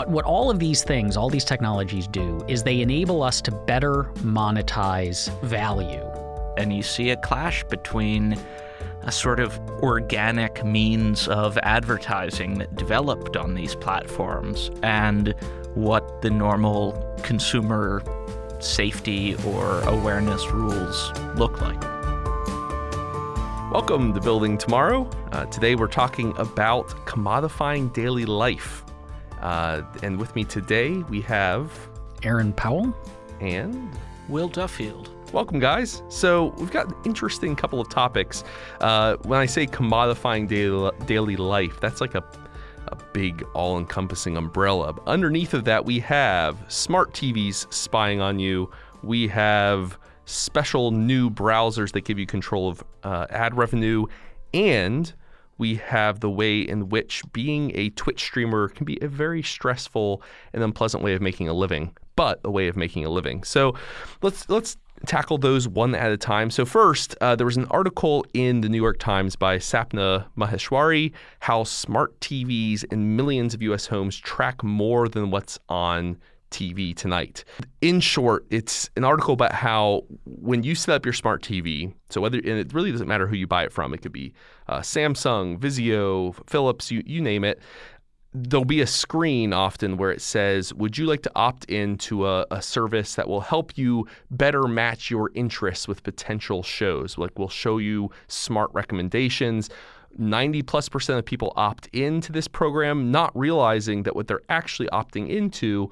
But what all of these things, all these technologies do, is they enable us to better monetize value. And you see a clash between a sort of organic means of advertising that developed on these platforms and what the normal consumer safety or awareness rules look like. Welcome to Building Tomorrow. Uh, today we're talking about commodifying daily life. Uh, and with me today we have Aaron Powell and Will Duffield. Welcome, guys. So we've got an interesting couple of topics. Uh, when I say commodifying daily, daily life, that's like a a big all-encompassing umbrella. Underneath of that, we have smart TVs spying on you. We have special new browsers that give you control of uh, ad revenue, and we have the way in which being a Twitch streamer can be a very stressful and unpleasant way of making a living, but a way of making a living. So let's let's tackle those one at a time. So first, uh, there was an article in the New York Times by Sapna Maheshwari how smart TVs in millions of U.S. homes track more than what's on TV tonight. In short, it's an article about how when you set up your smart TV, so whether and it really doesn't matter who you buy it from, it could be uh, Samsung, Vizio, Philips, you you name it. There'll be a screen often where it says, Would you like to opt into a, a service that will help you better match your interests with potential shows? Like, we'll show you smart recommendations. 90 plus percent of people opt into this program, not realizing that what they're actually opting into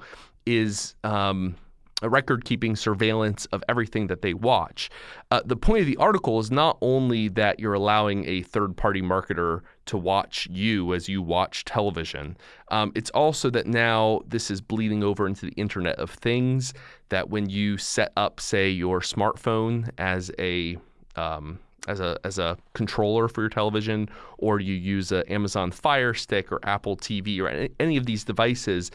is um, a record keeping surveillance of everything that they watch. Uh, the point of the article is not only that you're allowing a third party marketer to watch you as you watch television, um, it's also that now this is bleeding over into the Internet of Things. That when you set up, say, your smartphone as a um, as a as a controller for your television, or you use an Amazon Fire Stick or Apple TV or any, any of these devices,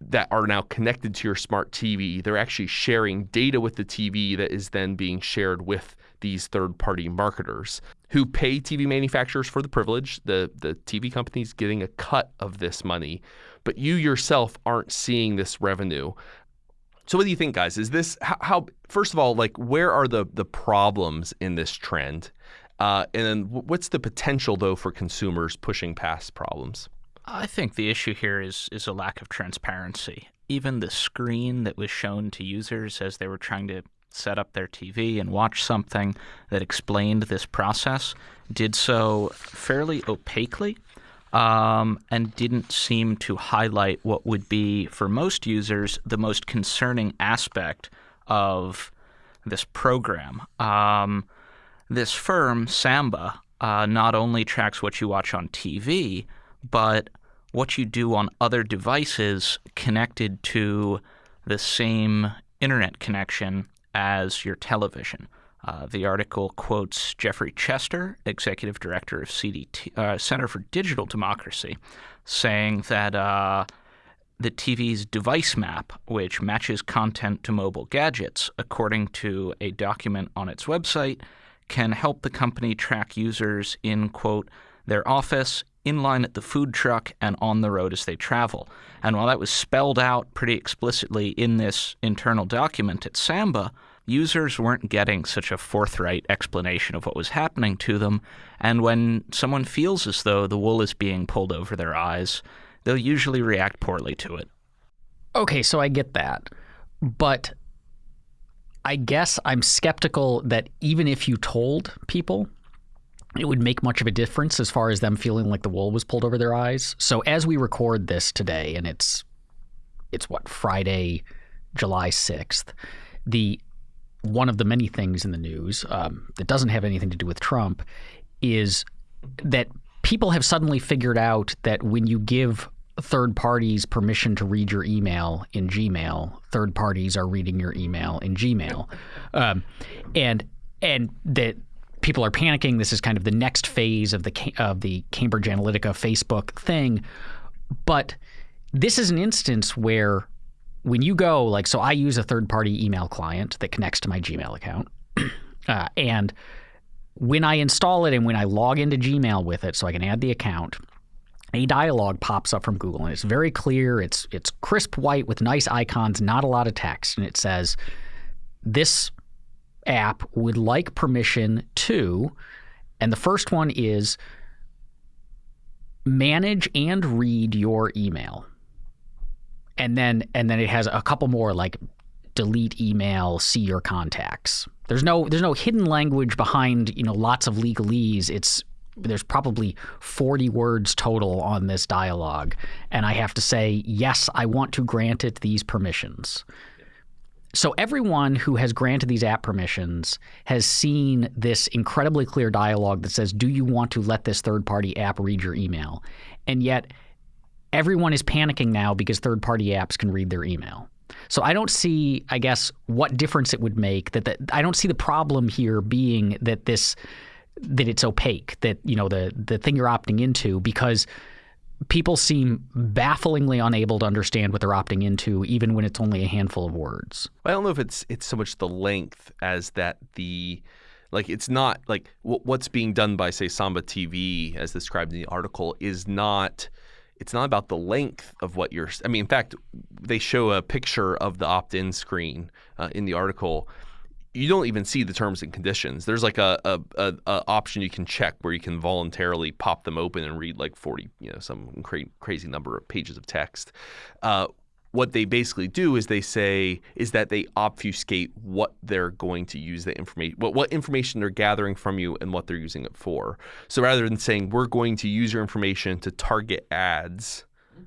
that are now connected to your smart TV. They're actually sharing data with the TV that is then being shared with these third party marketers who pay TV manufacturers for the privilege. The, the TV company's getting a cut of this money, but you yourself aren't seeing this revenue. So what do you think, guys? Is this how, how first of all, like where are the the problems in this trend? Uh, and then what's the potential though for consumers pushing past problems? I think the issue here is is a lack of transparency. Even the screen that was shown to users as they were trying to set up their TV and watch something that explained this process did so fairly opaquely um, and didn't seem to highlight what would be, for most users, the most concerning aspect of this program. Um, this firm, Samba, uh, not only tracks what you watch on TV, but what you do on other devices connected to the same internet connection as your television. Uh, the article quotes Jeffrey Chester, executive director of CDT, uh, Center for Digital Democracy, saying that uh, the TV's device map, which matches content to mobile gadgets, according to a document on its website, can help the company track users in, quote, their office, in line at the food truck, and on the road as they travel. And while that was spelled out pretty explicitly in this internal document at Samba, users weren't getting such a forthright explanation of what was happening to them. And when someone feels as though the wool is being pulled over their eyes, they'll usually react poorly to it. Okay, so I get that. But I guess I'm skeptical that even if you told people it would make much of a difference as far as them feeling like the wool was pulled over their eyes. So as we record this today, and it's it's what Friday, July sixth, the one of the many things in the news um, that doesn't have anything to do with Trump is that people have suddenly figured out that when you give third parties permission to read your email in Gmail, third parties are reading your email in Gmail, um, and and that people are panicking. This is kind of the next phase of the of the Cambridge Analytica Facebook thing. But this is an instance where when you go like so I use a third party email client that connects to my Gmail account. uh, and when I install it and when I log into Gmail with it so I can add the account, a dialog pops up from Google and it's very clear. It's it's crisp white with nice icons, not a lot of text, and it says this app would like permission to, and the first one is manage and read your email. And then and then it has a couple more like delete email, see your contacts. There's no there's no hidden language behind, you know, lots of legalese. It's there's probably 40 words total on this dialogue and I have to say, "Yes, I want to grant it these permissions." So everyone who has granted these app permissions has seen this incredibly clear dialogue that says, "Do you want to let this third-party app read your email?" And yet everyone is panicking now because third-party apps can read their email. So I don't see, I guess, what difference it would make. That, I don't see the problem here being that this that it's opaque. That you know the the thing you're opting into because people seem bafflingly unable to understand what they're opting into, even when it's only a handful of words. I don't know if it's it's so much the length as that the like it's not like what's being done by say Samba TV as described in the article is not it's not about the length of what you're I mean in fact they show a picture of the opt-in screen uh, in the article you don't even see the terms and conditions. There's like a, a, a, a, option you can check where you can voluntarily pop them open and read like 40, you know, some cra- crazy number of pages of text. Uh, what they basically do is they say is that they obfuscate what they're going to use the information what, what information they're gathering from you and what they're using it for so rather than saying we're going to use your information to target ads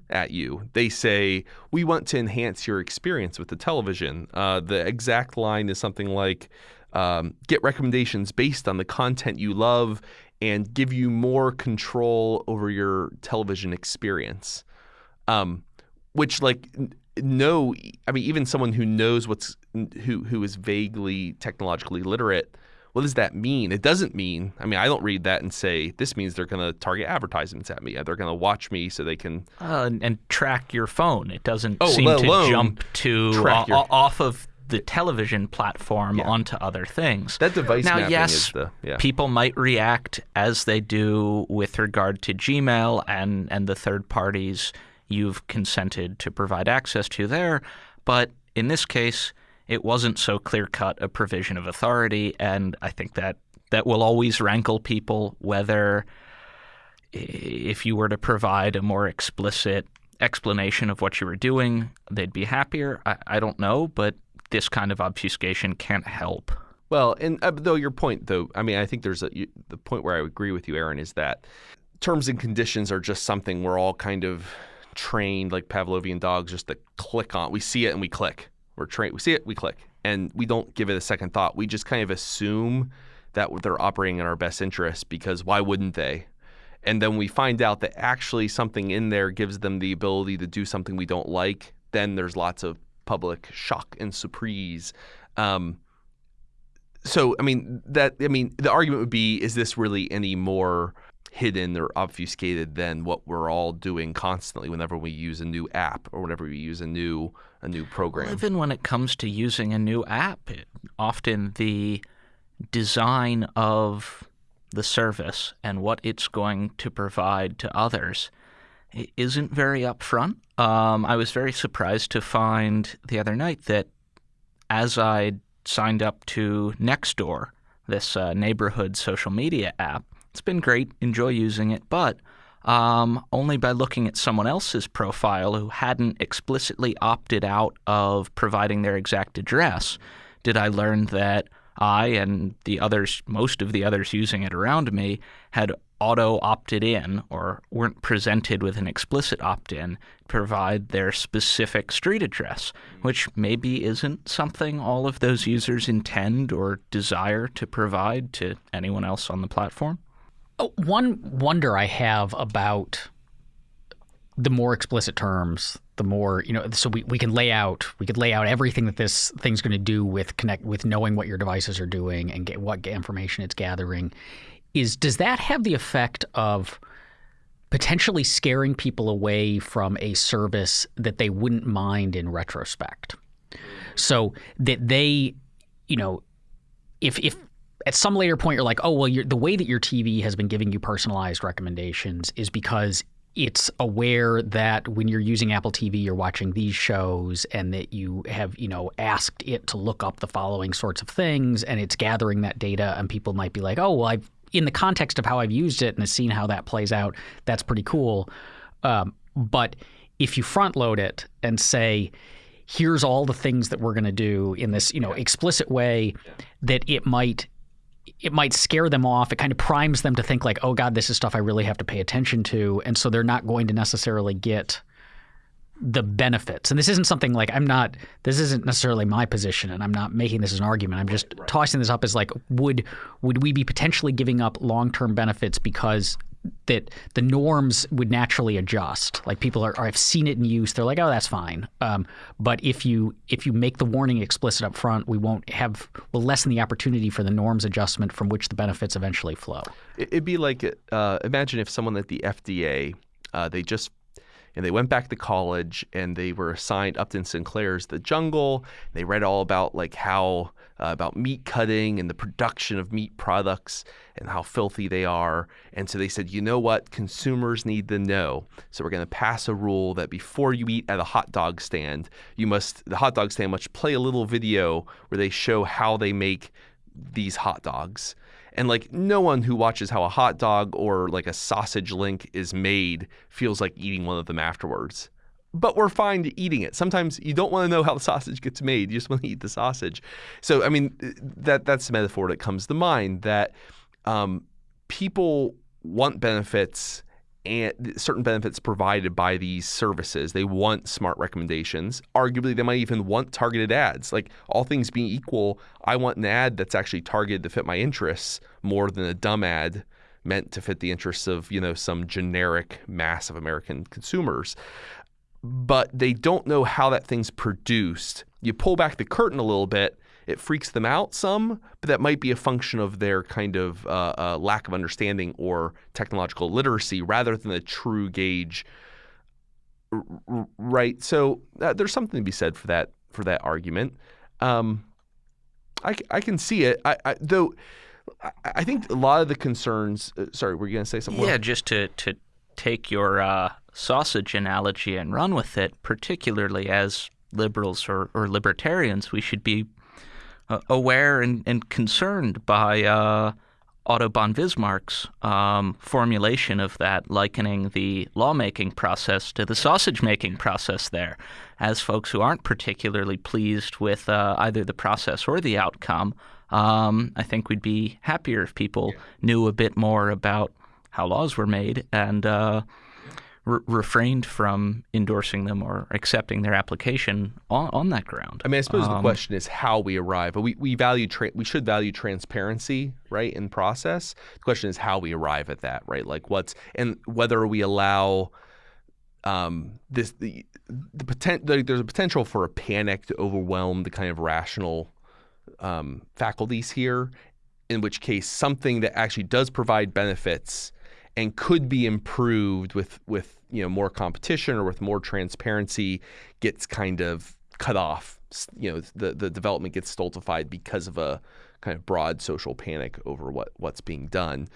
at you. They say, We want to enhance your experience with the television. Uh, the exact line is something like, um, Get recommendations based on the content you love and give you more control over your television experience. Um, which, like, no, I mean, even someone who knows what's, who, who is vaguely technologically literate what does that mean? It doesn't mean, I mean, I don't read that and say, this means they're going to target advertisements at me. They're going to watch me so they can. Uh, and, track your phone. It doesn't oh, seem to jump to uh, your... off of the television platform yeah. onto other things. That device now, yes, the, yeah. people might react as they do with regard to Gmail and, and the third parties you've consented to provide access to there. But in this case, it wasn't so clear cut a provision of authority, and I think that that will always rankle people whether if you were to provide a more explicit explanation of what you were doing, they'd be happier. I, I don't know, but this kind of obfuscation can't help. Well, and uh, though your point, though, I mean, I think there's a, you, the point where I agree with you, Aaron, is that terms and conditions are just something we're all kind of trained like Pavlovian dogs just to click on. We see it and we click. We're trained. We see it, we click, and we don't give it a second thought. We just kind of assume that they're operating in our best interest because why wouldn't they? And then we find out that actually something in there gives them the ability to do something we don't like. Then there's lots of public shock and surprise. Um, so I mean that I mean the argument would be: Is this really any more hidden or obfuscated than what we're all doing constantly whenever we use a new app or whenever we use a new a new program. Well, even when it comes to using a new app, it, often the design of the service and what it's going to provide to others isn't very upfront. Um, I was very surprised to find the other night that as I signed up to Nextdoor, this uh, neighborhood social media app, it's been great, enjoy using it, but um, only by looking at someone else's profile who hadn't explicitly opted out of providing their exact address did I learn that I and the others, most of the others using it around me, had auto opted in or weren't presented with an explicit opt in to provide their specific street address, which maybe isn't something all of those users intend or desire to provide to anyone else on the platform. Oh, one wonder I have about the more explicit terms, the more you know. So we, we can lay out we could lay out everything that this thing's going to do with connect with knowing what your devices are doing and get what information it's gathering. Is does that have the effect of potentially scaring people away from a service that they wouldn't mind in retrospect? So that they, you know, if if at some later point you're like, oh well, the way that your TV has been giving you personalized recommendations is because it's aware that when you're using Apple TV, you're watching these shows, and that you have, you know, asked it to look up the following sorts of things, and it's gathering that data, and people might be like, oh, well, I've in the context of how I've used it and seen how that plays out, that's pretty cool. Um, but if you front load it and say, here's all the things that we're going to do in this, you know, explicit way, that it might it might scare them off. It kind of primes them to think like, oh God, this is stuff I really have to pay attention to. And so they're not going to necessarily get the benefits. And this isn't something like I'm not this isn't necessarily my position and I'm not making this as an argument. I'm just right. tossing this up as like would would we be potentially giving up long-term benefits because that the norms would naturally adjust. Like people are, are have seen it in use. They're like, oh, that's fine. Um, but if you if you make the warning explicit up front, we won't have we'll lessen the opportunity for the norms adjustment from which the benefits eventually flow. It'd be like uh, imagine if someone at the FDA uh, they just and they went back to college and they were assigned Upton Sinclair's The Jungle. They read all about like how uh, about meat cutting and the production of meat products and how filthy they are. And so they said, you know what, consumers need to know. So we're going to pass a rule that before you eat at a hot dog stand, you must the hot dog stand must play a little video where they show how they make these hot dogs and like no one who watches how a hot dog or like a sausage link is made feels like eating one of them afterwards. But we're fine to eating it. Sometimes you don't want to know how the sausage gets made. You just want to eat the sausage. So I mean, that that's the metaphor that comes to mind. That um, people want benefits and certain benefits provided by these services. They want smart recommendations. Arguably, they might even want targeted ads. Like all things being equal, I want an ad that's actually targeted to fit my interests more than a dumb ad meant to fit the interests of you know some generic mass of American consumers. But they don't know how that thing's produced. You pull back the curtain a little bit, it freaks them out some, but that might be a function of their kind of uh, uh, lack of understanding or technological literacy rather than the true gauge. Right. So uh, there's something to be said for that for that argument. Um, I, I can see it. I, I, though I think a lot of the concerns. Uh, sorry, were you going to say something? Yeah, more? just to to take your uh, sausage analogy and run with it, particularly as liberals or, or libertarians, we should be uh, aware and, and, concerned by uh, Otto von Bismarck's um, formulation of that, likening the lawmaking process to the sausage making process there. As folks who aren't particularly pleased with uh, either the process or the outcome, um, I think we'd be happier if people yeah. knew a bit more about how laws were made and uh, re- refrained from endorsing them or accepting their application on, on that ground. I mean, I suppose um, the question is how we arrive. We, we value tra- we should value transparency, right, in process. The question is how we arrive at that, right? Like what's and whether we allow um, this the the potent, there's a potential for a panic to overwhelm the kind of rational um, faculties here, in which case something that actually does provide benefits and could be improved with with you know more competition or with more transparency gets kind of cut off. You know, the the development gets stultified because of a kind of broad social panic over what what's being done.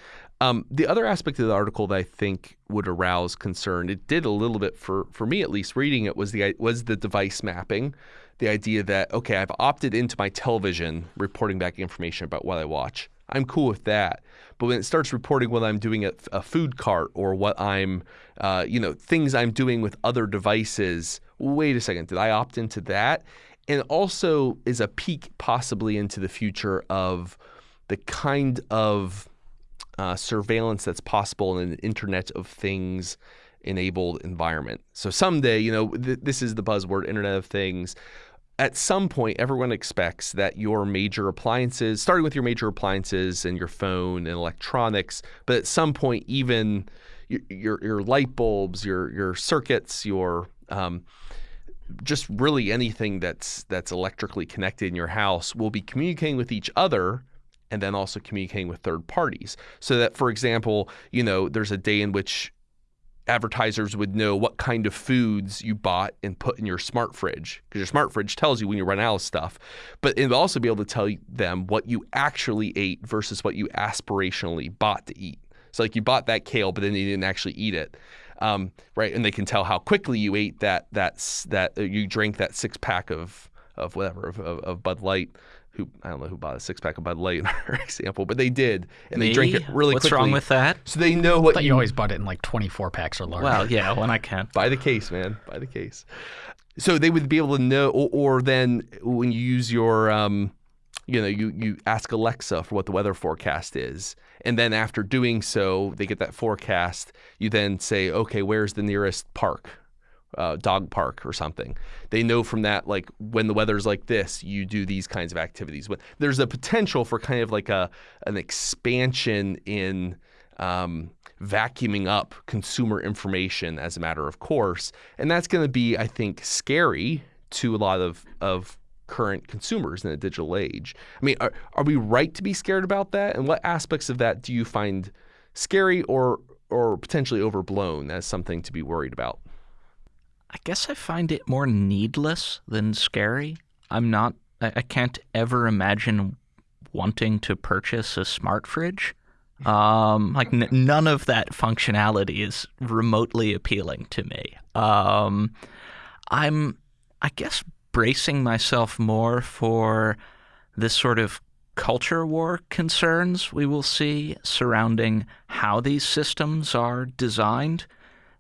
Um, the other aspect of the article that I think would arouse concern, it did a little bit for for me at least reading it was the was the device mapping, the idea that okay, I've opted into my television reporting back information about what I watch. I'm cool with that. But when it starts reporting what I'm doing at a food cart or what I'm, uh, you know, things I'm doing with other devices, wait a second, did I opt into that? And also is a peek possibly into the future of the kind of uh, surveillance that's possible in an Internet of Things enabled environment. So someday, you know, th- this is the buzzword Internet of Things at some point, everyone expects that your major appliances, starting with your major appliances and your phone and electronics, but at some point, even your your, light bulbs, your your circuits, your um, just really anything that's that's electrically connected in your house will be communicating with each other and then also communicating with third parties. So that, for example, you know, there's a day in which advertisers would know what kind of foods you bought and put in your smart fridge because your smart fridge tells you when you run out of stuff but it'll also be able to tell them what you actually ate versus what you aspirationally bought to eat so like you bought that kale but then you didn't actually eat it um, right? And they can tell how quickly you ate that that that uh, you drank that six pack of of whatever of, of, of Bud Light. Who I don't know who bought a six pack of Bud Light in our example, but they did, and they drank Me? it really What's quickly. wrong with that? So they know what But you always bought it in like 24 packs or larger. Well, yeah, when I can buy the case, man, buy the case. So they would be able to know, or, or then when you use your, um, you know, you you ask Alexa for what the weather forecast is, and then after doing so, they get that forecast. You then say, okay, where's the nearest park? Uh, dog park or something. They know from that, like when the weather's like this, you do these kinds of activities. But there's a potential for kind of like a an expansion in um, vacuuming up consumer information as a matter of course, and that's going to be, I think, scary to a lot of of current consumers in a digital age. I mean, are, are we right to be scared about that? And what aspects of that do you find scary or or potentially overblown as something to be worried about? I guess I find it more needless than scary. I'm not. I, I can't ever imagine wanting to purchase a smart fridge. Um, like n- none of that functionality is remotely appealing to me. Um, I'm, I guess, bracing myself more for this sort of culture war concerns we will see surrounding how these systems are designed.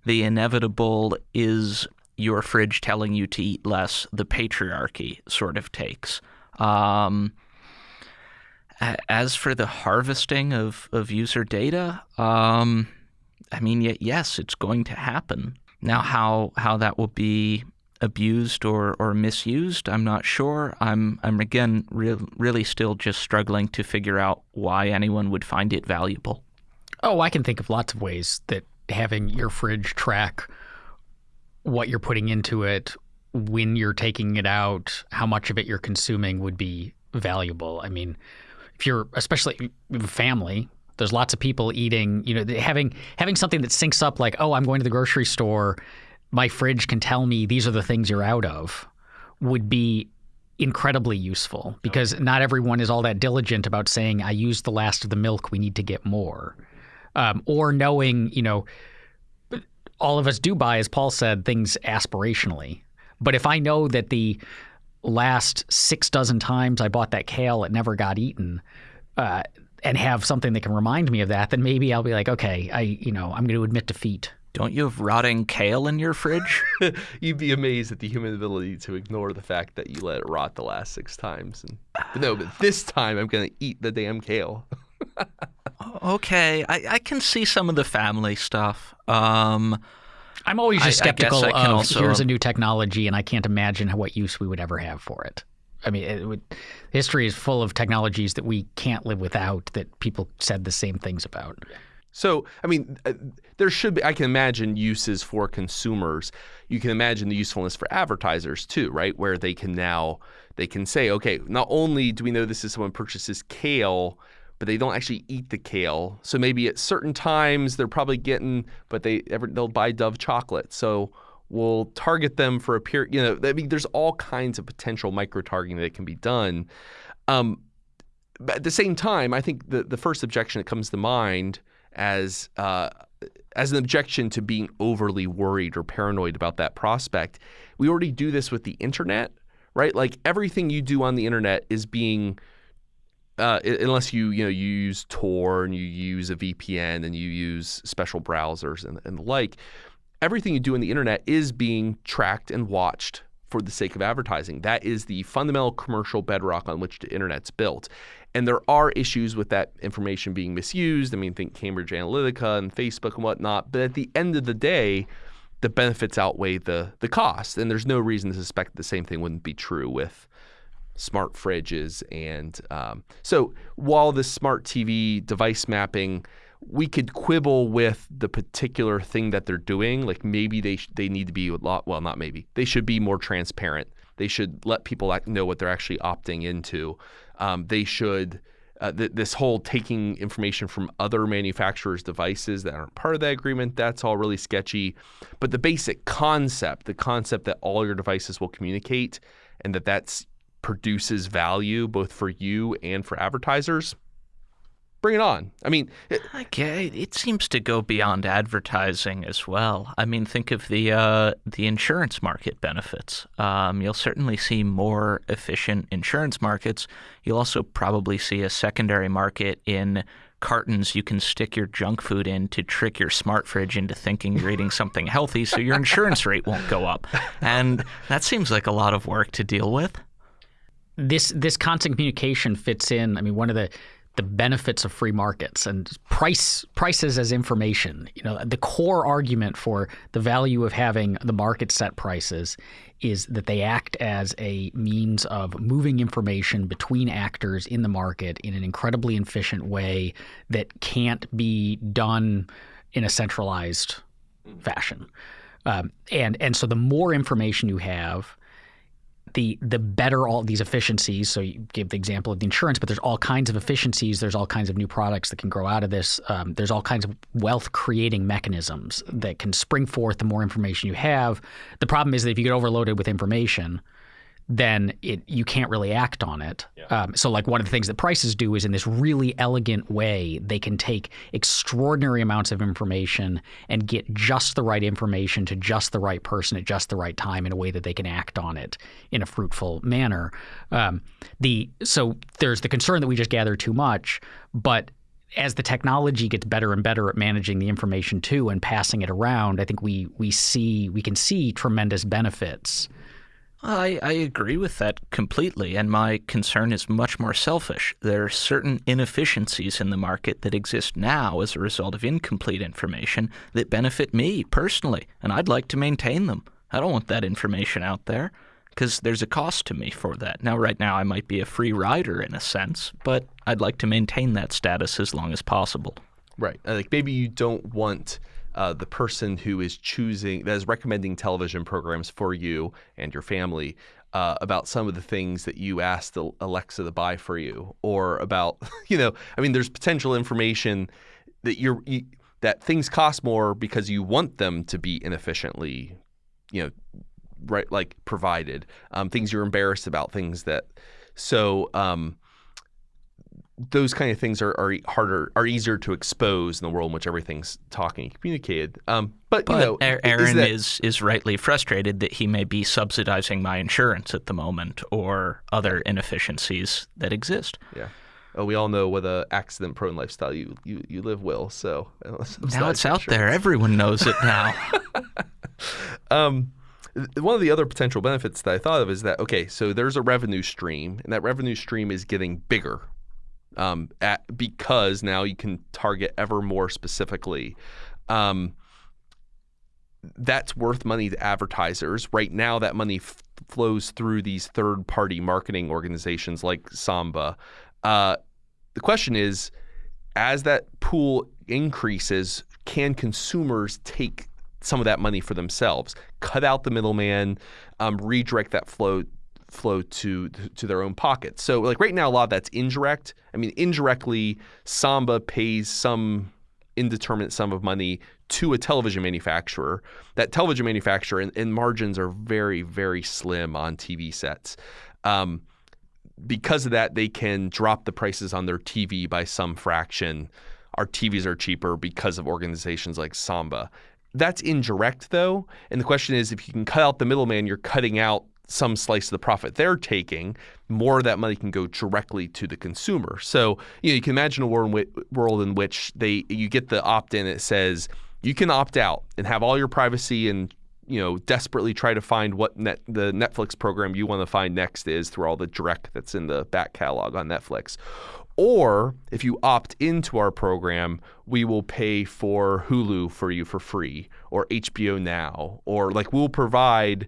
The inevitable is your fridge telling you to eat less, the patriarchy sort of takes. Um, as for the harvesting of, of user data, um, I mean, yes, it's going to happen. Now, how how that will be abused or, or misused, I'm not sure. I'm I'm again re- really still just struggling to figure out why anyone would find it valuable. Oh, I can think of lots of ways that having your fridge track what you're putting into it, when you're taking it out, how much of it you're consuming would be valuable. I mean, if you're especially a family, there's lots of people eating, you know, having having something that syncs up like, "Oh, I'm going to the grocery store, my fridge can tell me these are the things you're out of." would be incredibly useful because not everyone is all that diligent about saying I used the last of the milk we need to get more um, or knowing you know all of us do buy as Paul said things aspirationally but if I know that the last six dozen times I bought that kale it never got eaten uh, and have something that can remind me of that then maybe I'll be like okay I you know I'm going to admit defeat Don't you have rotting kale in your fridge? You'd be amazed at the human ability to ignore the fact that you let it rot the last six times. And, but no, but this time I'm going to eat the damn kale. okay, I, I can see some of the family stuff. Um, I'm always just I- I skeptical I of also- here's a new technology and I can't imagine what use we would ever have for it. I mean, it would, history is full of technologies that we can't live without that people said the same things about. So, I mean, uh, there should be, I can imagine uses for consumers. You can imagine the usefulness for advertisers too, right? Where they can now, they can say, okay, not only do we know this is someone purchases kale, but they don't actually eat the kale. So maybe at certain times they're probably getting, but they ever, they'll buy Dove chocolate. So we'll target them for a period, you know, I mean, there's all kinds of potential micro targeting that can be done. Um, but at the same time, I think the, the first objection that comes to mind as uh, as an objection to being overly worried or paranoid about that prospect, we already do this with the internet, right? Like everything you do on the internet is being uh, unless you you know you use Tor and you use a VPN and you use special browsers and, and the like, everything you do on the internet is being tracked and watched for the sake of advertising. That is the fundamental commercial bedrock on which the internet's built. And there are issues with that information being misused. I mean, think Cambridge Analytica and Facebook and whatnot. But at the end of the day, the benefits outweigh the the cost. And there's no reason to suspect the same thing wouldn't be true with smart fridges. And um, so while this smart TV device mapping, we could quibble with the particular thing that they're doing. Like maybe they sh- they need to be a lot. Well, not maybe. They should be more transparent. They should let people know what they're actually opting into. Um, they should. Uh, th- this whole taking information from other manufacturers' devices that aren't part of that agreement, that's all really sketchy. But the basic concept, the concept that all your devices will communicate and that that's produces value both for you and for advertisers, Bring it on. I mean, it, Okay, it seems to go beyond advertising as well. I mean, think of the uh, the insurance market benefits. Um, you'll certainly see more efficient insurance markets. You'll also probably see a secondary market in cartons you can stick your junk food in to trick your smart fridge into thinking you're eating something healthy, so your insurance rate won't go up. And that seems like a lot of work to deal with. This this constant communication fits in. I mean, one of the the benefits of free markets and price prices as information. You know, the core argument for the value of having the market set prices is that they act as a means of moving information between actors in the market in an incredibly efficient way that can't be done in a centralized fashion. Um, and and so the more information you have, the the better all these efficiencies. So you give the example of the insurance, but there's all kinds of efficiencies. There's all kinds of new products that can grow out of this. Um, there's all kinds of wealth creating mechanisms that can spring forth the more information you have. The problem is that if you get overloaded with information, then it you can't really act on it. Um, so like one of the things that prices do is in this really elegant way they can take extraordinary amounts of information and get just the right information to just the right person at just the right time in a way that they can act on it in a fruitful manner. Um, the so there's the concern that we just gather too much, but as the technology gets better and better at managing the information too and passing it around, I think we we see we can see tremendous benefits. I, I agree with that completely, and my concern is much more selfish. There are certain inefficiencies in the market that exist now as a result of incomplete information that benefit me personally, and I'd like to maintain them. I don't want that information out there because there's a cost to me for that. Now, right now, I might be a free rider in a sense, but I'd like to maintain that status as long as possible. right. Like maybe you don't want uh, the person who is choosing, that is recommending television programs for you and your family uh, about some of the things that you asked Alexa to buy for you, or about, you know, I mean, there's potential information that you're, you, that things cost more because you want them to be inefficiently, you know, right, like provided. Um, things you're embarrassed about, things that, so, um, those kind of things are, are harder are easier to expose in the world in which everything's talking and communicated. Um, but, But you know, A- is Aaron that- is, is rightly frustrated that he may be subsidizing my insurance at the moment or other inefficiencies that exist. yeah. Oh, we all know what a accident prone lifestyle you, you you live, Will. So Now it's out there. Everyone knows it now. Um, one of the other potential benefits that I thought of is that okay, so there's a revenue stream, and that revenue stream is getting bigger, um, at, because now you can target ever more specifically. Um, that's worth money to advertisers. Right now, that money f- flows through these third-party marketing organizations like Samba. Uh, the question is, as that pool increases, can consumers take some of that money for themselves, cut out the middleman, um, redirect that flow flow to to their own pockets. So like right now, a lot of that's indirect. I mean, indirectly, Samba pays some indeterminate sum of money to a television manufacturer. That television manufacturer and, and margins are very very slim on TV sets. Um, because of that, they can drop the prices on their TV by some fraction. Our TVs are cheaper because of organizations like Samba. That's indirect, though. And the question is if you can cut out the middleman, you're cutting out some slice of the profit they're taking. More of that money can go directly to the consumer. So you know you can imagine a world in, in which they you get the opt-in. that says you can opt out and have all your privacy and you know desperately try to find what net, the Netflix program you want to find next is through all the direct that's in the back catalog on Netflix. Or if you opt into our program, we will pay for Hulu for you for free or HBO Now or like we'll provide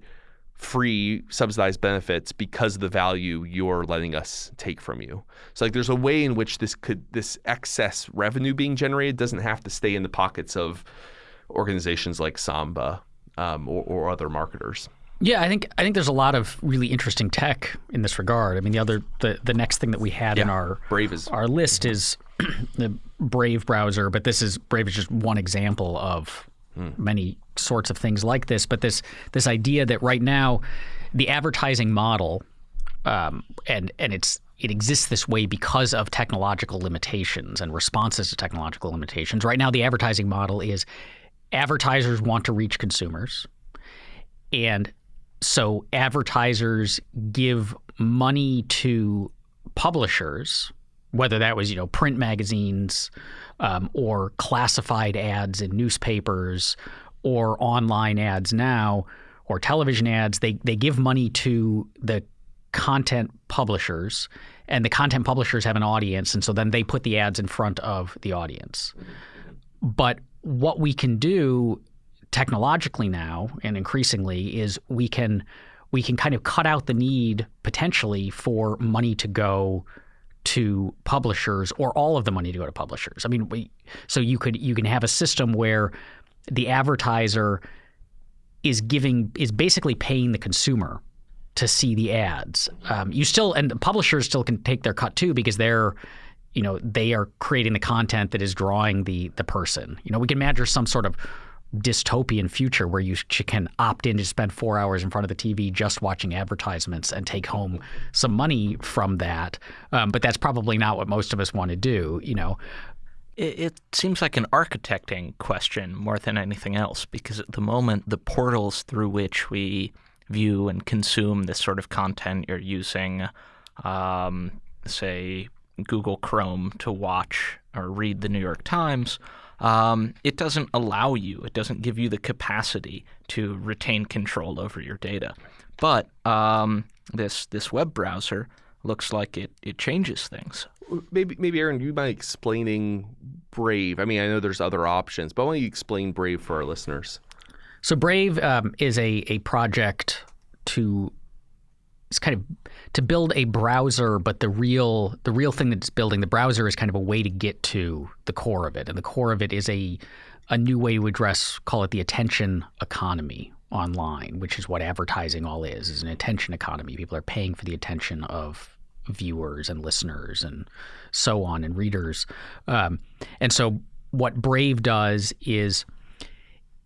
free subsidized benefits because of the value you're letting us take from you. So like there's a way in which this could this excess revenue being generated doesn't have to stay in the pockets of organizations like Samba um, or, or other marketers. Yeah, I think I think there's a lot of really interesting tech in this regard. I mean, the other the, the next thing that we had in our Brave is our list is the Brave browser, but this is Brave is just one example of many sorts of things like this. But this this idea that right now the advertising model um, and and it's it exists this way because of technological limitations and responses to technological limitations. Right now, the advertising model is advertisers want to reach consumers, and so advertisers give money to publishers, whether that was you know print magazines um, or classified ads in newspapers or online ads now or television ads. They they give money to the content publishers and the content publishers have an audience and so then they put the ads in front of the audience but what we can do technologically now and increasingly is we can we can kind of cut out the need potentially for money to go to publishers or all of the money to go to publishers. I mean, we, so you could you can have a system where the advertiser is giving is basically paying the consumer to see the ads. Um, you still and the publishers still can take their cut too because they're you know they are creating the content that is drawing the the person. You know, we can imagine some sort of dystopian future where you can opt in to spend four hours in front of the TV just watching advertisements and take home some money from that. Um, but that's probably not what most of us want to do. You know, it, it seems like an architecting question more than anything else because at the moment the portals through which we view and consume this sort of content you're using, um, say Google Chrome to watch or read the New York Times um, it doesn't allow you, it doesn't give you the capacity to retain control over your data. But um, this this web browser looks like it, it changes things. Maybe maybe Aaron, you mind explaining Brave? I mean, I know there's other options, but why don't you explain Brave for our listeners? So Brave um, is a a project to it's kind of to build a browser, but the real the real thing that's building the browser is kind of a way to get to the core of it, and the core of it is a a new way to address call it the attention economy online, which is what advertising all is is an attention economy. People are paying for the attention of viewers and listeners and so on and readers, um, and so what Brave does is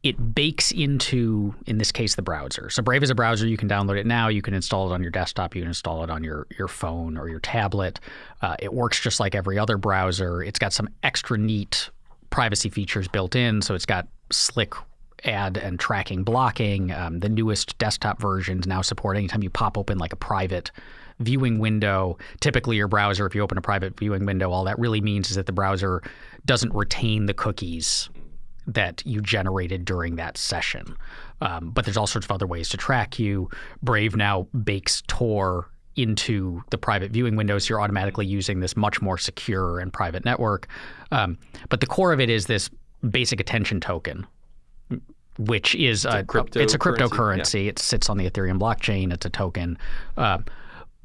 it bakes into, in this case, the browser. So Brave is a browser. You can download it now. You can install it on your desktop. You can install it on your, your phone or your tablet. Uh, it works just like every other browser. It's got some extra neat privacy features built in. So it's got slick ad and tracking blocking. Um, the newest desktop versions now support anytime you pop open like a private viewing window. Typically, your browser, if you open a private viewing window, all that really means is that the browser doesn't retain the cookies that you generated during that session. Um, but there's all sorts of other ways to track you. Brave now bakes Tor into the private viewing windows. So you're automatically using this much more secure and private network. Um, but the core of it is this basic attention token, which is it's a, a, it's a cryptocurrency. Yeah. It sits on the Ethereum blockchain. It's a token, uh,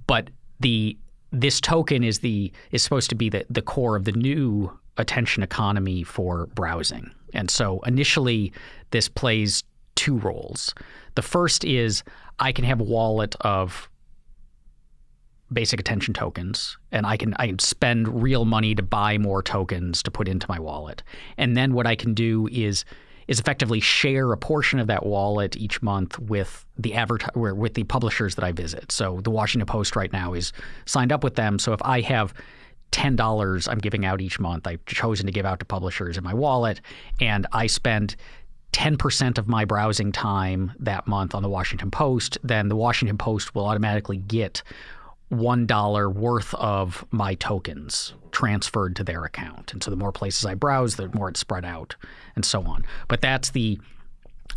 but the this token is the is supposed to be the the core of the new attention economy for browsing. And so initially, this plays two roles. The first is I can have a wallet of basic attention tokens and I can I can spend real money to buy more tokens to put into my wallet. And then what I can do is is effectively share a portion of that wallet each month with the advert with the publishers that I visit. So the Washington Post right now is signed up with them. So if I have $10 I'm giving out each month. I've chosen to give out to publishers in my wallet, and I spend 10% of my browsing time that month on the Washington Post, then the Washington Post will automatically get $1 worth of my tokens transferred to their account. And so the more places I browse, the more it's spread out and so on. But that's the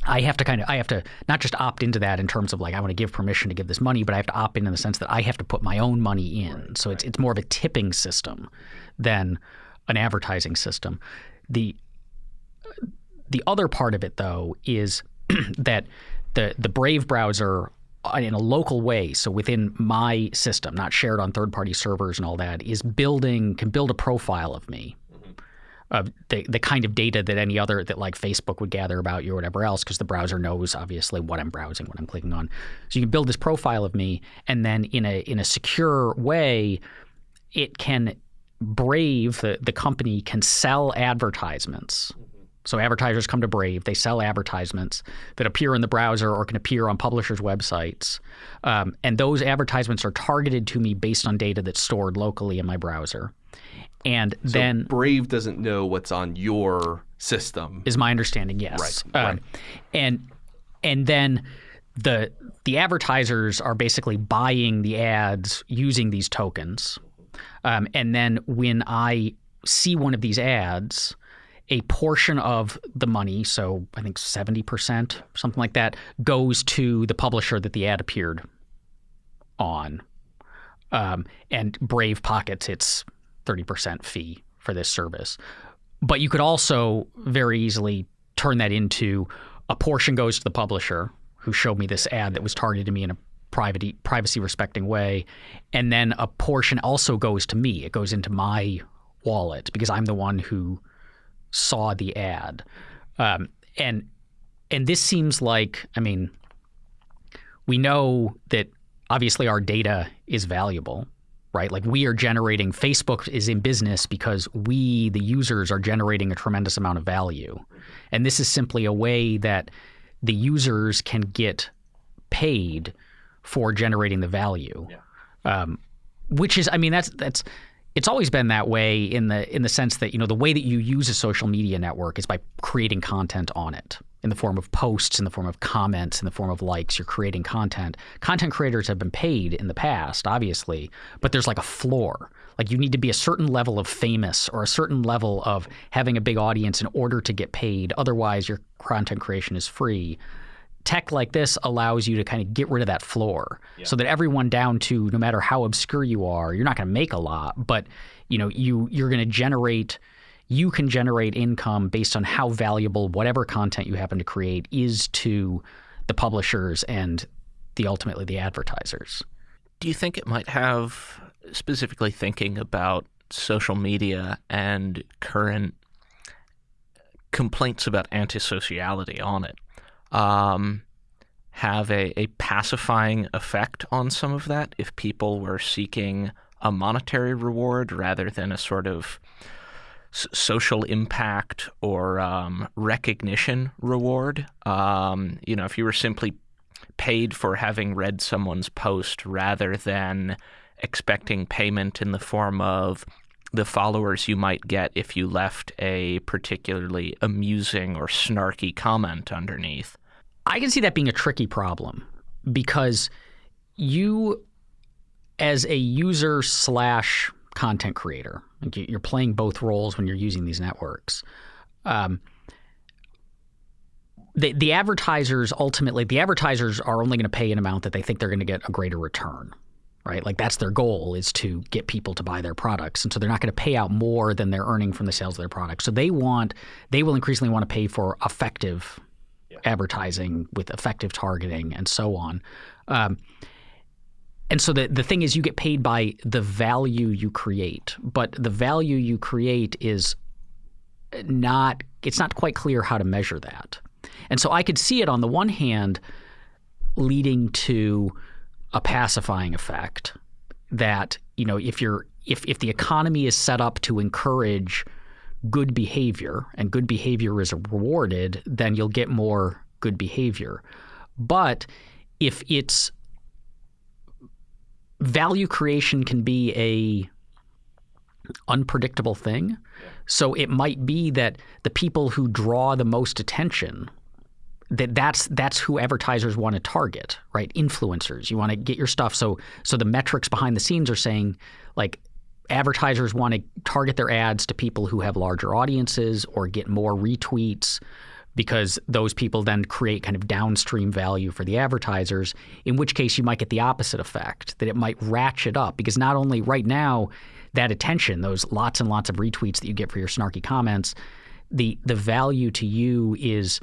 I have to kind of I have to not just opt into that in terms of like I want to give permission to give this money, but I have to opt in in the sense that I have to put my own money in. Right, so right. it's it's more of a tipping system than an advertising system. The the other part of it though is that the the Brave browser uh, in a local way, so within my system, not shared on third party servers and all that, is building can build a profile of me of the, the kind of data that any other that like Facebook would gather about you or whatever else because the browser knows obviously what I'm browsing, what I'm clicking on. So you can build this profile of me and then in a in a secure way it can Brave the, the company can sell advertisements So advertisers come to Brave, they sell advertisements that appear in the browser or can appear on publishers' websites. Um, and those advertisements are targeted to me based on data that's stored locally in my browser. And So then Brave doesn't know what's on your system. is my understanding, yes. Right, Um, And and then the the advertisers are basically buying the ads using these tokens. Um, and then when I see one of these ads, a portion of the money, so I think 70%, something like that, goes to the publisher that the ad appeared on. Um, and Brave pockets its 30% fee for this service. But you could also very easily turn that into a portion goes to the publisher who showed me this ad that was targeted to me in a private, privacy respecting way. And then a portion also goes to me. It goes into my wallet because I'm the one who saw the ad. Um, and and this seems like, I mean, we know that obviously our data is valuable, right? Like we are generating, Facebook is in business because we, the users, are generating a tremendous amount of value. And this is simply a way that the users can get paid for generating the value. Um, which is, I mean, that's that's it's always been that way in the in the sense that you know the way that you use a social media network is by creating content on it in the form of posts in the form of comments in the form of likes you're creating content. Content creators have been paid in the past obviously but there's like a floor. Like you need to be a certain level of famous or a certain level of having a big audience in order to get paid. Otherwise your content creation is free tech like this allows you to kind of get rid of that floor so that everyone down to no matter how obscure you are you're not going to make a lot but you know you you're going to generate you can generate income based on how valuable whatever content you happen to create is to the publishers and the ultimately the advertisers. Do you think it might have, specifically thinking about social media and current complaints about antisociality on it, um, have a, a pacifying effect on some of that if people were seeking a monetary reward rather than a sort of social impact or um, recognition reward? Um, you know, if you were simply paid for having read someone's post rather than expecting payment in the form of the followers you might get if you left a particularly amusing or snarky comment underneath. I can see that being a tricky problem because you, as a user slash content creator, like you- you're playing both roles when you're using these networks. Um, the the advertisers ultimately the advertisers are only going to pay an amount that they think they're going to get a greater return right like that's their goal is to get people to buy their products and so they're not going to pay out more than they're earning from the sales of their products so they want they will increasingly want to pay for effective advertising with effective targeting and so on. Um, and so the, the thing is you get paid by the value you create but the value you create is not it's not quite clear how to measure that. And so i could see it on the one hand leading to a pacifying effect that you know if you're if if the economy is set up to encourage good behavior and good behavior is rewarded then you'll get more good behavior but if it's value creation can be a unpredictable thing so it might be that the people who draw the most attention that that's that's who advertisers want to target, right? Influencers. You want to get your stuff so so the metrics behind the scenes are saying like advertisers want to target their ads to people who have larger audiences or get more retweets because those people then create kind of downstream value for the advertisers in which case you might get the opposite effect that it might ratchet up. Because not only right now that attention those lots and lots of retweets that you get for your snarky comments the the value to you is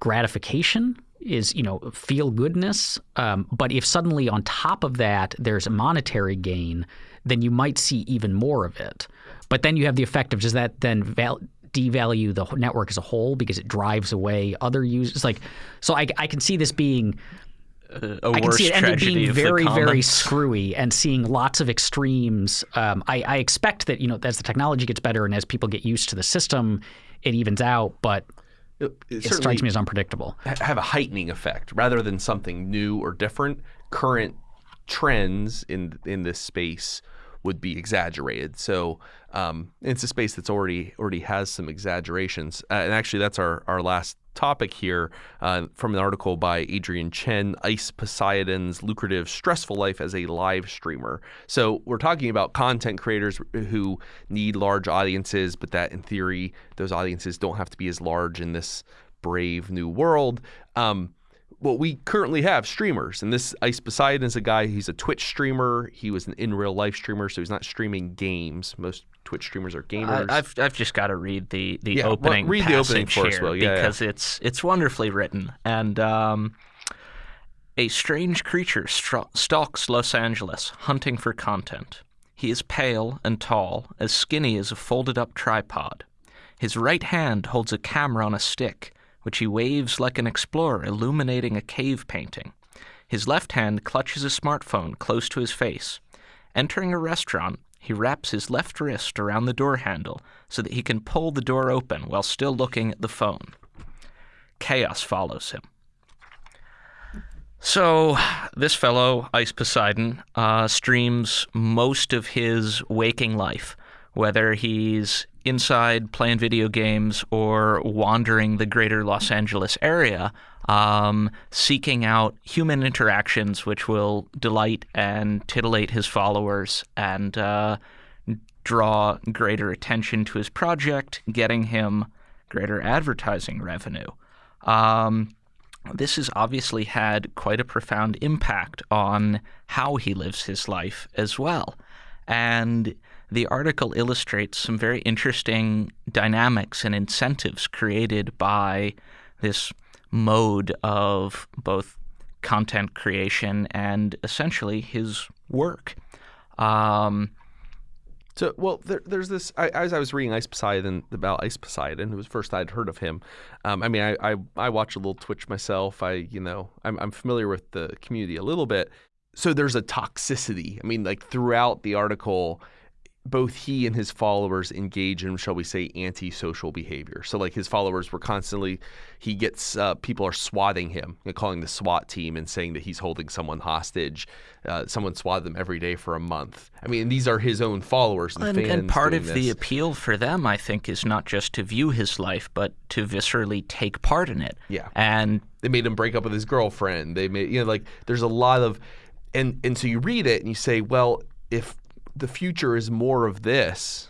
gratification is you know feel goodness um, but if suddenly on top of that there's a monetary gain then you might see even more of it but then you have the effect of does that then val- devalue the network as a whole because it drives away other users like so i, I can see this being I can see it ended tragedy being very, very screwy and seeing lots of extremes. Um, I, I expect that you know as the technology gets better and as people get used to the system, it evens out, but It, it strikes me as unpredictable. have a heightening effect rather than something new or different. Current trends in in this space would be exaggerated. So um, it's a space that's already already has some exaggerations. Uh, and actually, that's our our last topic here uh, from an article by Adrian Chen, Ice Poseidon's lucrative stressful life as a live streamer. So we're talking about content creators who need large audiences, but that in theory those audiences don't have to be as large in this brave new world. Um, well, we currently have streamers, and this Ice Poseidon is a guy. He's a Twitch streamer. He was an in real life streamer, so he's not streaming games. Most Twitch streamers are gamers. I, have I've just got to read the the Yeah, well, opening read the opening for us, Will. Yeah, yeah. because it's it's wonderfully written and. Um, a strange creature stra- stalks Los Angeles, hunting for content. He is pale and tall, as skinny as a folded up tripod. His right hand holds a camera on a stick, which he waves like an explorer illuminating a cave painting. His left hand clutches a smartphone close to his face. Entering a restaurant, he wraps his left wrist around the door handle so that he can pull the door open while still looking at the phone. Chaos follows him. So, this fellow, Ice Poseidon, uh, streams most of his waking life, whether he's inside playing video games or wandering the greater Los Angeles area, um, seeking out human interactions which will delight and titillate his followers and uh, draw greater attention to his project, getting him greater advertising revenue. Um, this has obviously had quite a profound impact on how he lives his life as well. And the article illustrates some very interesting dynamics and incentives created by this mode of both content creation and essentially his work. Um, So, well, there, there's this. I, as I was reading Ice Poseidon about Ice Poseidon, it was the first I'd heard of him. Um, I mean, I, I I watch a little Twitch myself. I you know I'm I'm familiar with the community a little bit. So there's a toxicity. I mean, like throughout the article, both he and his followers engage in, shall we say, antisocial behavior. So, like his followers were constantly, he gets uh, people are swatting him, know, calling the SWAT team and saying that he's holding someone hostage. Uh, someone swatted them every day for a month. I mean, these are his own followers and, and, fans. and part of the appeal for them, I think, is not just to view his life, but to viscerally take part in it. Yeah. And they made him break up with his girlfriend. They made you know like there's a lot of and and so you read it and you say, well, if the future is more of this,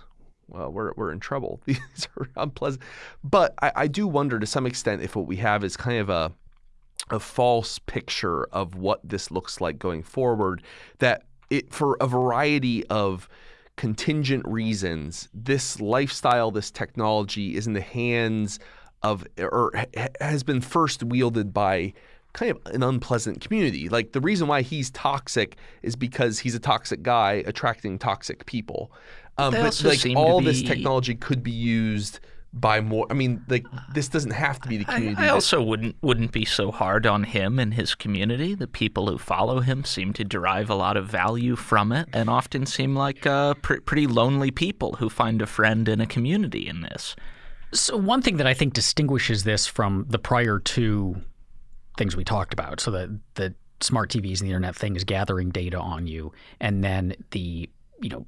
well, we're we're in trouble. These are unpleasant. But I, I do wonder to some extent if what we have is kind of a a false picture of what this looks like going forward. That it for a variety of contingent reasons, this lifestyle, this technology is in the hands of or has been first wielded by kind of an unpleasant community. Like the reason why he's toxic is because he's a toxic guy attracting toxic people. Um, They but also like seem to all this technology could be used by more. I mean, like this doesn't have to be the community. I that- also wouldn't wouldn't be so hard on him and his community. The people who follow him seem to derive a lot of value from it, and often seem like uh, pr- pretty lonely people who find a friend in a community in this. So one thing that I think distinguishes this from the prior two things we talked about, so the the smart TVs and the internet thing is gathering data on you, and then the you know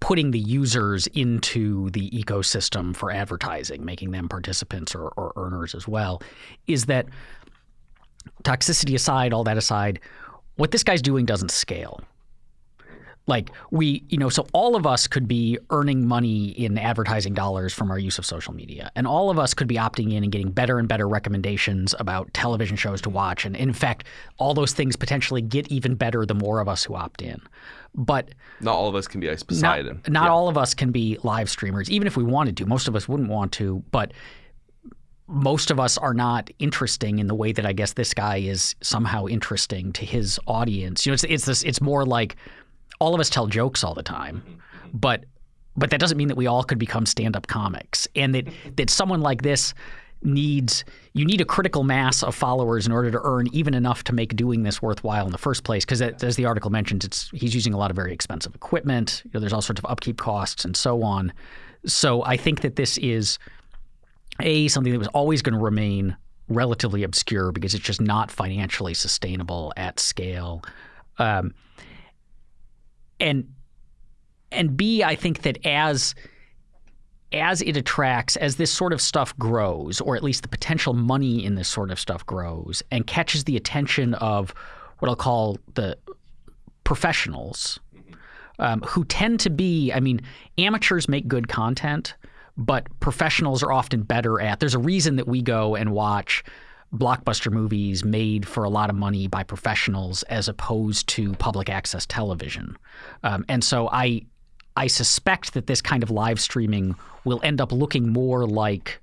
putting the users into the ecosystem for advertising, making them participants or, or earners as well, is that toxicity aside, all that aside, what this guy's doing doesn't scale like we you know so all of us could be earning money in advertising dollars from our use of social media. And all of us could be opting in and getting better and better recommendations about television shows to watch. And in fact all those things potentially get even better the more of us who opt in. But not all of us can be Ice not, not Yeah. all of us can be live streamers even if we wanted to. Most of us wouldn't want to but most of us are not interesting in the way that I guess this guy is somehow interesting to his audience. You know, it's it's this it's more like all of us tell jokes all the time, but but that doesn't mean that we all could become stand-up comics. And that that someone like this needs you need a critical mass of followers in order to earn even enough to make doing this worthwhile in the first place. Because as the article mentions, it's he's using a lot of very expensive equipment. You know, there's all sorts of upkeep costs and so on. So I think that this is a something that was always going to remain relatively obscure because it's just not financially sustainable at scale. Um, and and B, I think that as as it attracts, as this sort of stuff grows, or at least the potential money in this sort of stuff grows, and catches the attention of what I'll call the professionals, um, who tend to be, I mean, amateurs make good content, but professionals are often better at. There's a reason that we go and watch blockbuster movies made for a lot of money by professionals as opposed to public access television. Um, and so I I suspect that this kind of live streaming will end up looking more like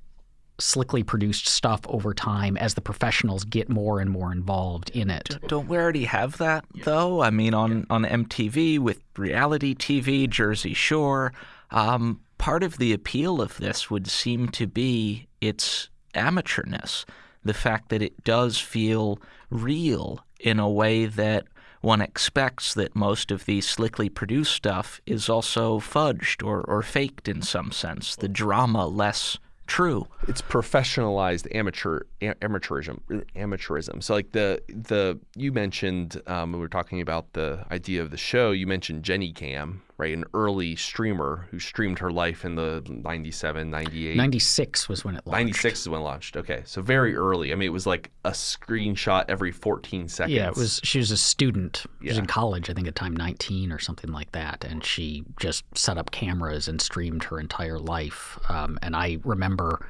slickly produced stuff over time as the professionals get more and more involved in it. Don't we already have that though? I mean, on on MTV with reality TV, Jersey Shore. Um, part of the appeal of this would seem to be its amateurness, the fact that it does feel real in a way that one expects that most of the slickly produced stuff is also fudged or, or faked in some sense, the drama less true. It's professionalized amateur amateurism amateurism. So like the the you mentioned um, when we were talking about the idea of the show, you mentioned JenniCam, right? An early streamer who streamed her life in the 97, 98. 96 was when it launched. 96 is when it launched. Okay. So very early. I mean, it was like a screenshot every 14 seconds. Yeah, it was she was a student. She was in college, I think at time 19 or something like that, and she just set up cameras and streamed her entire life. Um, and I remember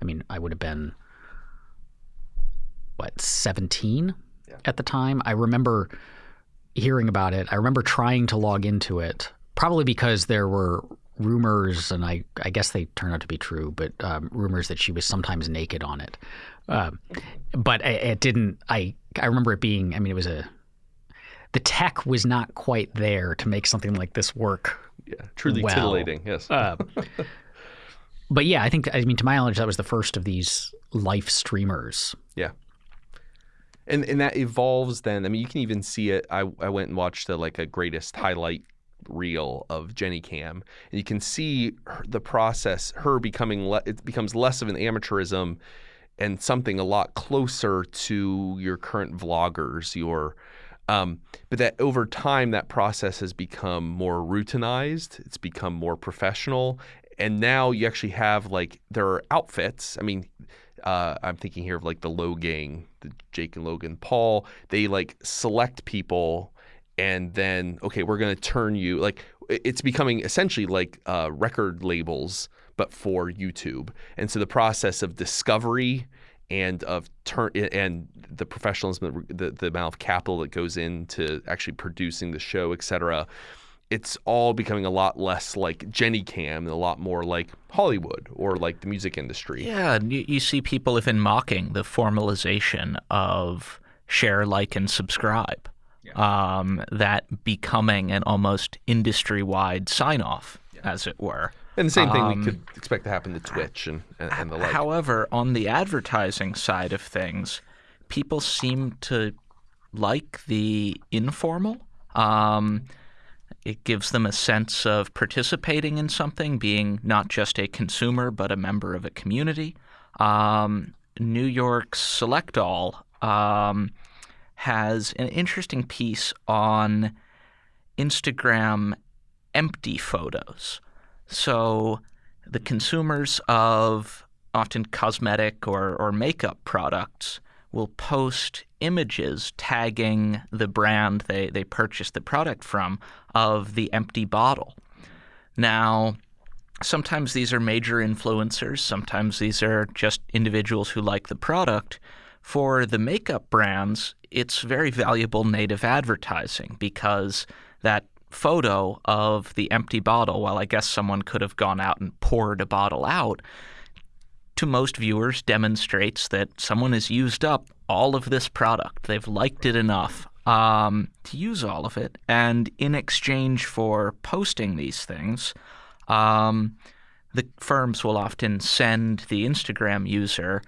I mean, I would have been what, 17 yeah. at the time. I remember hearing about it. I remember trying to log into it probably because there were rumors, and I, I guess they turned out to be true, but um, rumors that she was sometimes naked on it. Um, but it, it didn't. I I remember it being. I mean, it was a. The tech was not quite there to make something like this work. Yeah, truly well. titillating. Yes. Uh, but yeah, I think I mean to my knowledge that was the first of these life streamers. Yeah. And and that evolves then. I mean, you can even see it. I I went and watched the like a greatest highlight reel of JenniCam, and you can see her, the process, her becoming le- it becomes less of an amateurism and something a lot closer to your current vloggers, your um, but that over time that process has become more routinized. It's become more professional, and now you actually have like there are outfits. I mean, uh, I'm thinking here of like the Logang, the Jake and Logan Paul. They like select people and then okay we're going to turn you like it's becoming essentially like uh, record labels but for youtube and so the process of discovery and of turn and the professionalism the, the amount of capital that goes into actually producing the show et cetera it's all becoming a lot less like JenniCam and a lot more like Hollywood or like the music industry. Yeah, you, you see people even mocking the formalization of share, like, and subscribe um, that becoming an almost industry wide sign off, yeah. as it were. And the same thing um, we could expect to happen to Twitch and, and, and the like. However, on the advertising side of things, people seem to like the informal. Um, it gives them a sense of participating in something, being not just a consumer, but a member of a community. Um, New York's Select All um, has an interesting piece on Instagram empty photos. So the consumers of often cosmetic or, or makeup products will post images tagging the brand they, they purchased the product from of the empty bottle. Now, sometimes these are major influencers, sometimes these are just individuals who like the product. For the makeup brands, it's very valuable native advertising because that photo of the empty bottle, while I guess someone could have gone out and poured a bottle out, to most viewers demonstrates that someone has used up all of this product. They've liked it enough um, to use all of it. And in exchange for posting these things, um, the firms will often send the Instagram user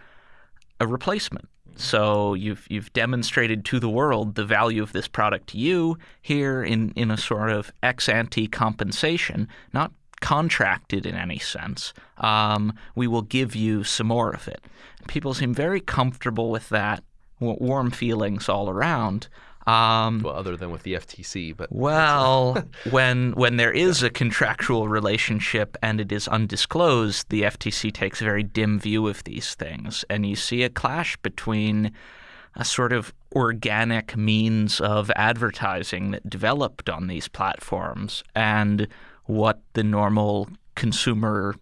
a replacement. So you've you've demonstrated to the world the value of this product to you here in, in a sort of ex ante compensation, not contracted in any sense. Um, we will give you some more of it. People seem very comfortable with that, warm feelings all around. Um, well, other than with the FTC, but well, when when there is a contractual relationship and it is undisclosed, the FTC takes a very dim view of these things, and you see a clash between a sort of organic means of advertising that developed on these platforms and what the normal consumer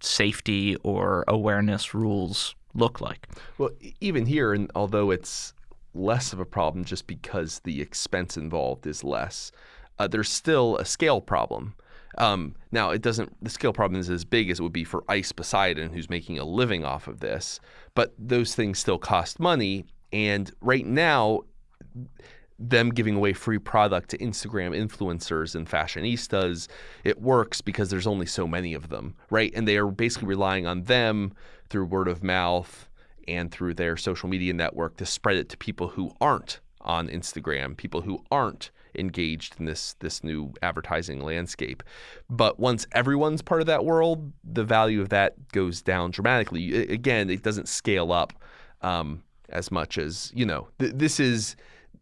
safety or awareness rules look like. Well, even here, and although it's less of a problem just because the expense involved is less. Uh, there's still a scale problem. Um, now, it doesn't. The scale problem is as big as it would be for Ice Poseidon, who's making a living off of this. But those things still cost money, and right now, them giving away free product to Instagram influencers and fashionistas, it works because there's only so many of them, right? And they are basically relying on them through word of mouth and through their social media network to spread it to people who aren't on Instagram, people who aren't engaged in this this new advertising landscape. But once everyone's part of that world, the value of that goes down dramatically. Again, it doesn't scale up um, as much as you know. Th- this is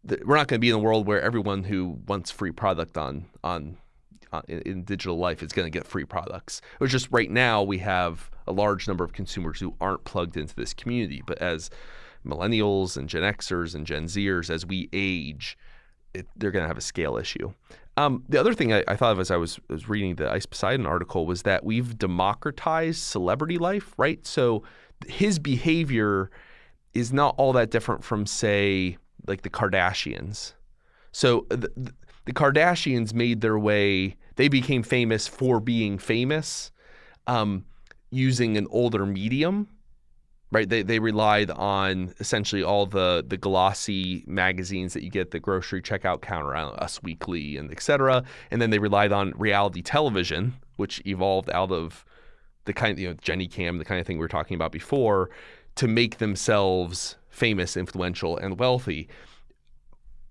th- we're not going to be in a world where everyone who wants free product on on in, in, digital life is going to get free products. It was just right now we have a large number of consumers who aren't plugged into this community. But as millennials and Gen Xers and Gen Zers, as we age, it, they're going to have a scale issue. Um, the other thing I, I, thought of as I was, was reading the Ice Poseidon article was that we've democratized celebrity life, right? So his behavior is not all that different from, say, like the Kardashians. So the Kardashians made their way, they became famous for being famous um, using an older medium. Right, they, they relied on essentially all the the glossy magazines that you get the grocery checkout counter, Us Weekly, and etc. And then they relied on reality television, which evolved out of the kind of, you know JenniCam, the kind of thing we were talking about before, to make themselves famous, influential, and wealthy.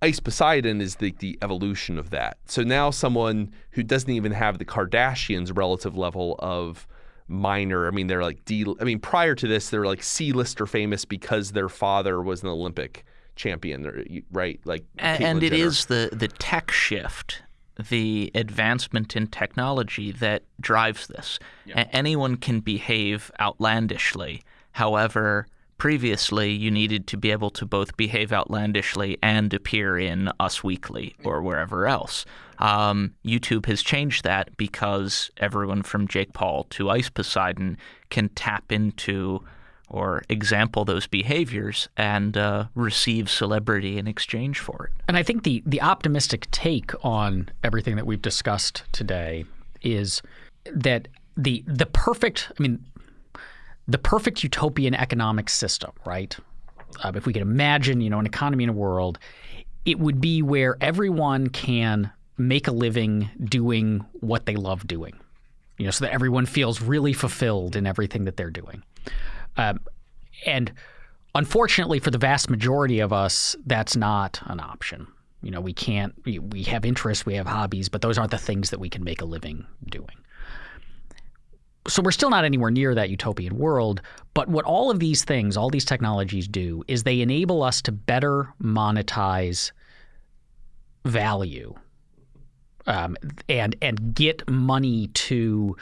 Ice Poseidon is the, the evolution of that. So now someone who doesn't even have the Kardashians' relative level of minor, I mean, they're like D. I mean, prior to this, they're like C-lister famous because their father was an Olympic champion, right? Like, and, and it is the the tech shift, the advancement in technology that drives this. Yeah. Anyone can behave outlandishly. However, previously you needed to be able to both behave outlandishly and appear in Us Weekly or wherever else. Um, YouTube has changed that because everyone from Jake Paul to Ice Poseidon can tap into or example those behaviors and uh, receive celebrity in exchange for it. And I think the the optimistic take on everything that we've discussed today is that the the perfect I mean the perfect utopian economic system, right? Uh, if we could imagine, you know, an economy in a world, it would be where everyone can make a living doing what they love doing, you know, so that everyone feels really fulfilled in everything that they're doing. Um, and unfortunately, for the vast majority of us, that's not an option. You know, we can't. We, we have interests, we have hobbies, but those aren't the things that we can make a living doing so we're still not anywhere near that utopian world. But what all of these things, all these technologies do, is they enable us to better monetize value um, and and get money to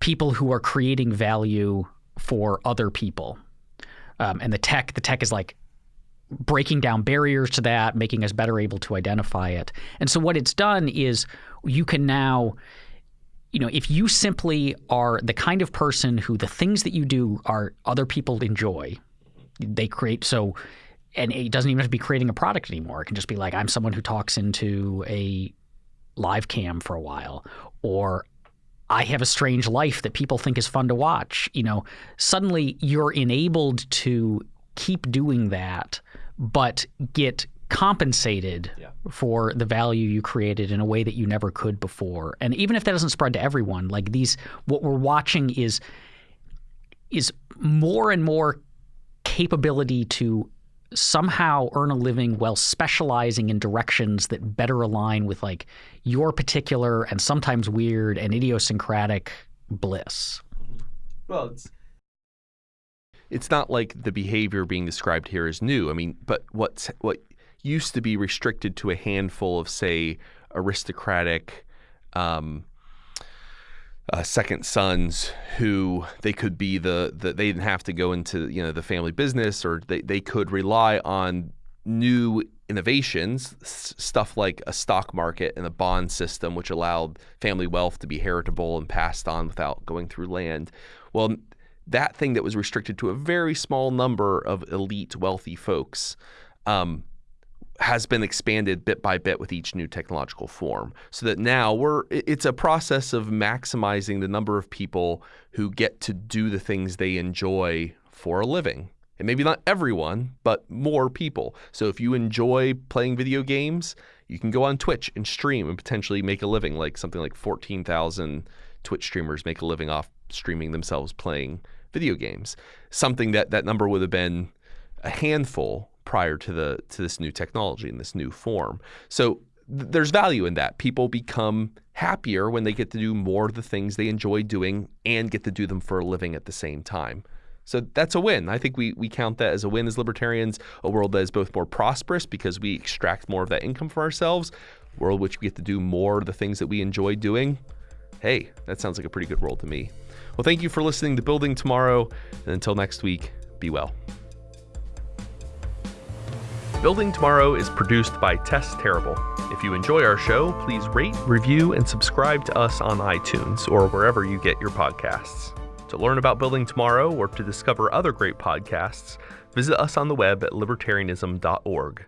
people who are creating value for other people. Um, and the tech, the tech is like breaking down barriers to that, making us better able to identify it. And so what it's done is you can now you know, if you simply are the kind of person who the things that you do are other people enjoy, they create so and it doesn't even have to be creating a product anymore. It can just be like I'm someone who talks into a live cam for a while or I have a strange life that people think is fun to watch. You know, suddenly you're enabled to keep doing that but get compensated yeah. for the value you created in a way that you never could before. And even if that doesn't spread to everyone, like these what we're watching is is more and more capability to somehow earn a living while specializing in directions that better align with like your particular and sometimes weird and idiosyncratic bliss. Well, it's it's not like the behavior being described here is new. I mean, but what's what used to be restricted to a handful of, say, aristocratic um, uh, second sons who they could be the, the they didn't have to go into you know the family business or they, they could rely on new innovations s- stuff like a stock market and a bond system which allowed family wealth to be heritable and passed on without going through land. Well that thing that was restricted to a very small number of elite wealthy folks um, has been expanded bit by bit with each new technological form so that now we're it's a process of maximizing the number of people who get to do the things they enjoy for a living. And maybe not everyone but more people. So if you enjoy playing video games you can go on Twitch and stream and potentially make a living like something like 14,000 Twitch streamers make a living off streaming themselves playing video games. Something that that number would have been a handful prior to the to this new technology and this new form. So th- there's value in that. People become happier when they get to do more of the things they enjoy doing and get to do them for a living at the same time. So that's a win. I think we, we count that as a win as libertarians, a world that is both more prosperous because we extract more of that income for ourselves, world which we get to do more of the things that we enjoy doing. Hey, that sounds like a pretty good world to me. Well, thank you for listening to Building Tomorrow. And until next week, be well. Building Tomorrow is produced by Tess Terrible. If you enjoy our show, please rate, review, and subscribe to us on iTunes or wherever you get your podcasts. To learn about Building Tomorrow or to discover other great podcasts, visit us on the web at libertarianism.org.